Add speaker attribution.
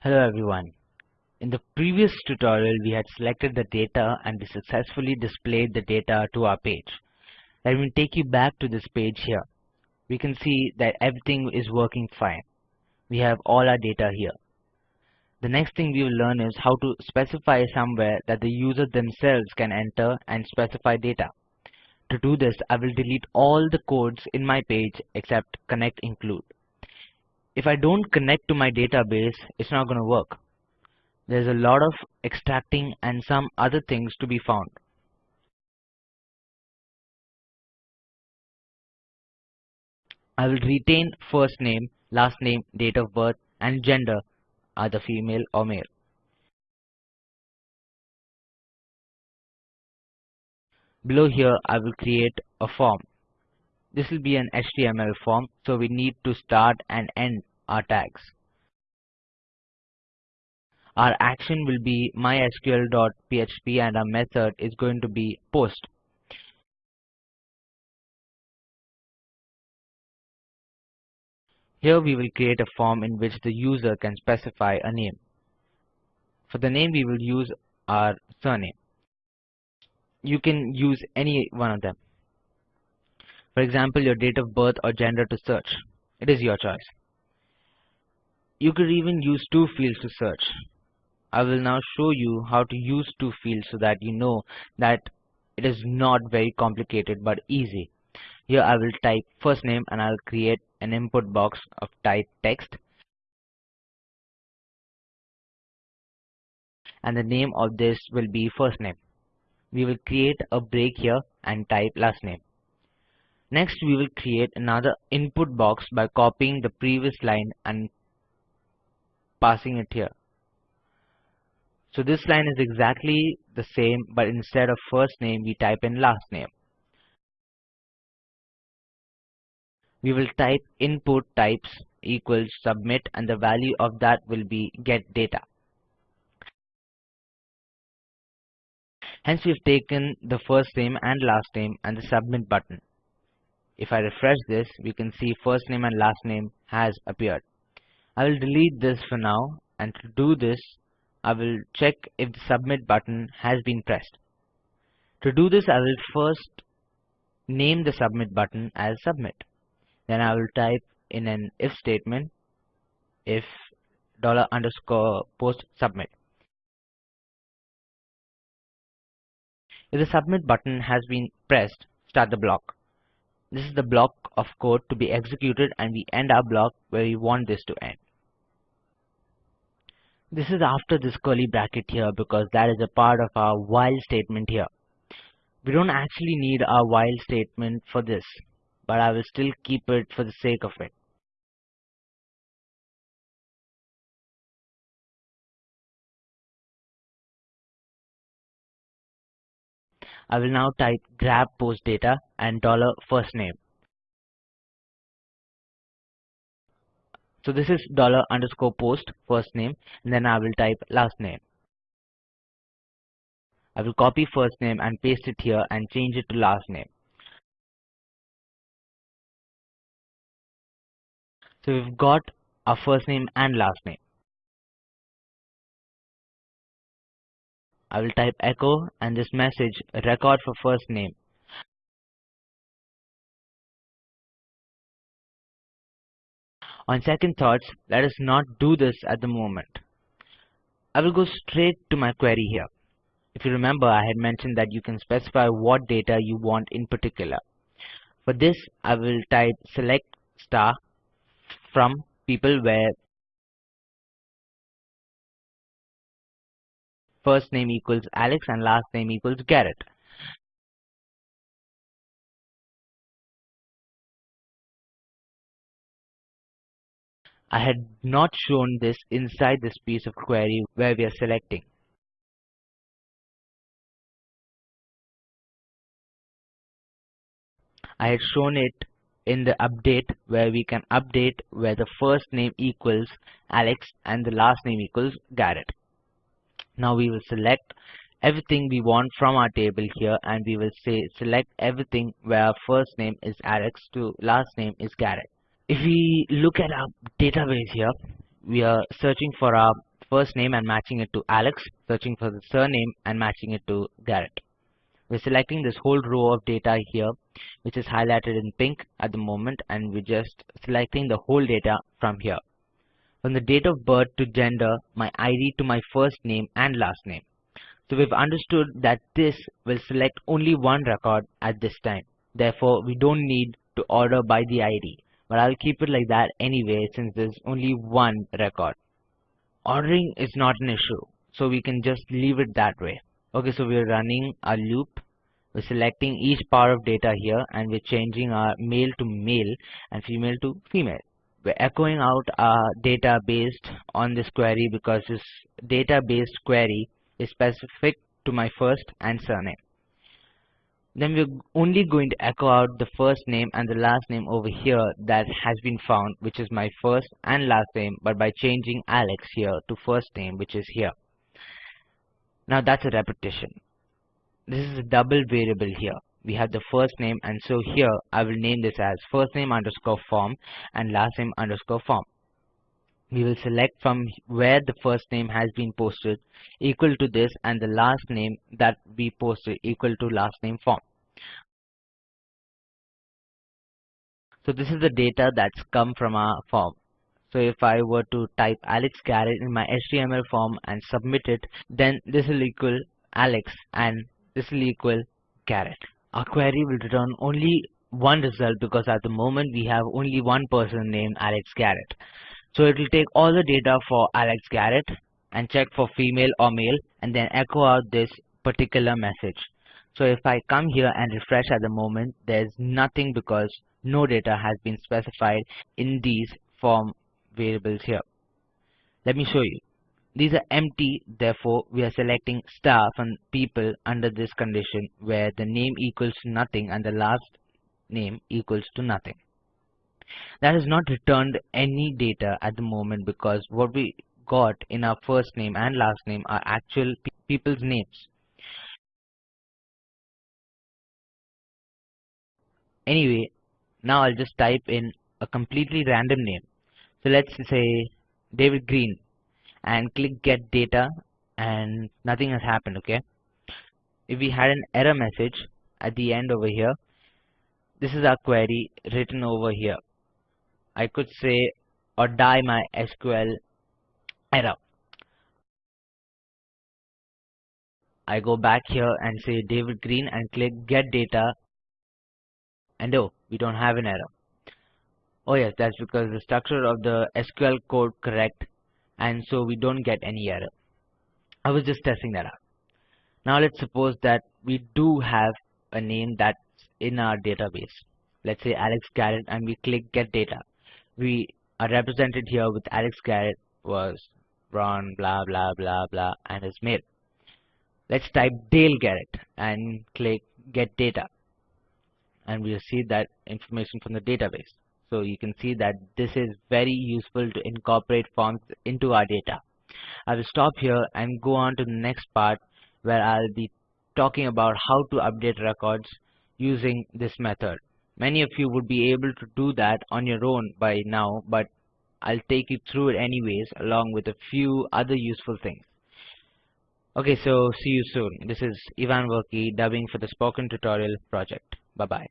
Speaker 1: Hello everyone. In the previous tutorial we had selected the data and we successfully displayed the data to our page. Let me take you back to this page here. We can see that everything is working fine. We have all our data here. The next thing we will learn is how to specify somewhere that the user themselves can enter and specify data. To do this I will delete all the codes in my page except connect include. If I don't connect to my database, it's not going to work. There's a lot of extracting and some other things to be found. I will retain first name, last name, date of birth and gender either female or male. Below here I will create a form. This will be an HTML form so we need to start and end our tags. Our action will be mysql.php and our method is going to be post. Here we will create a form in which the user can specify a name. For the name we will use our surname. You can use any one of them. For example, your date of birth or gender to search. It is your choice. You could even use two fields to search. I will now show you how to use two fields so that you know that it is not very complicated but easy. Here I will type first name and I'll create an input box of type text. And the name of this will be first name. We will create a break here and type last name. Next we will create another input box by copying the previous line and passing it here. So this line is exactly the same but instead of first name we type in last name. We will type input types equals submit and the value of that will be get data. Hence we've taken the first name and last name and the submit button. If I refresh this we can see first name and last name has appeared. I will delete this for now and to do this I will check if the submit button has been pressed. To do this I will first name the submit button as submit. Then I will type in an if statement if dollar underscore post submit. If the submit button has been pressed, start the block. This is the block of code to be executed and we end our block where we want this to end. This is after this curly bracket here because that is a part of our while statement here. We don't actually need our while statement for this, but I will still keep it for the sake of it. I will now type grab post data and dollar first name. So this is dollar underscore post first name and then I will type last name. I will copy first name and paste it here and change it to last name. So we've got our first name and last name. I will type echo and this message record for first name On second thoughts, let us not do this at the moment. I will go straight to my query here. If you remember, I had mentioned that you can specify what data you want in particular. For this, I will type select star from people where first name equals Alex and last name equals Garrett. I had not shown this inside this piece of query where we are selecting. I had shown it in the update where we can update where the first name equals Alex and the last name equals Garrett. Now we will select everything we want from our table here and we will say select everything where first name is Alex to last name is Garrett if we look at our database here we are searching for our first name and matching it to Alex, searching for the surname and matching it to Garrett. We're selecting this whole row of data here, which is highlighted in pink at the moment, and we're just selecting the whole data from here. From the date of birth to gender, my ID to my first name and last name. So we've understood that this will select only one record at this time. Therefore, we don't need to order by the ID. But I'll keep it like that anyway since there's only one record. Ordering is not an issue. So we can just leave it that way. Okay, so we're running a loop. We're selecting each part of data here and we're changing our male to male and female to female. We're echoing out our data based on this query because this data based query is specific to my first and surname. Then we're only going to echo out the first name and the last name over here that has been found, which is my first and last name, but by changing Alex here to first name, which is here. Now that's a repetition. This is a double variable here. We have the first name and so here I will name this as first name underscore form and last name underscore form we will select from where the first name has been posted equal to this and the last name that we posted equal to last name form. So this is the data that's come from our form. So if I were to type Alex Garrett in my HTML form and submit it, then this will equal Alex and this will equal Garrett. Our query will return only one result because at the moment we have only one person named Alex Garrett. So it will take all the data for Alex Garrett and check for female or male and then echo out this particular message. So if I come here and refresh at the moment, there's nothing because no data has been specified in these form variables here. Let me show you. These are empty, therefore we are selecting staff and people under this condition where the name equals nothing and the last name equals to nothing that has not returned any data at the moment because what we got in our first name and last name are actual pe people's names. Anyway, now I'll just type in a completely random name. So let's say David Green and click get data and nothing has happened, okay? If we had an error message at the end over here, this is our query written over here. I could say or die my SQL error. I go back here and say David Green and click get data and oh we don't have an error. Oh yes that's because the structure of the SQL code correct and so we don't get any error. I was just testing that out. Now let's suppose that we do have a name that's in our database. Let's say Alex Garrett and we click get data we are represented here with Alex Garrett was Ron blah blah blah blah and his mail. Let's type Dale Garrett and click get data and we'll see that information from the database. So you can see that this is very useful to incorporate forms into our data. I will stop here and go on to the next part where I'll be talking about how to update records using this method. Many of you would be able to do that on your own by now, but I'll take you through it anyways along with a few other useful things. Okay, so see you soon. This is Ivan Verkey dubbing for the Spoken Tutorial project. Bye bye.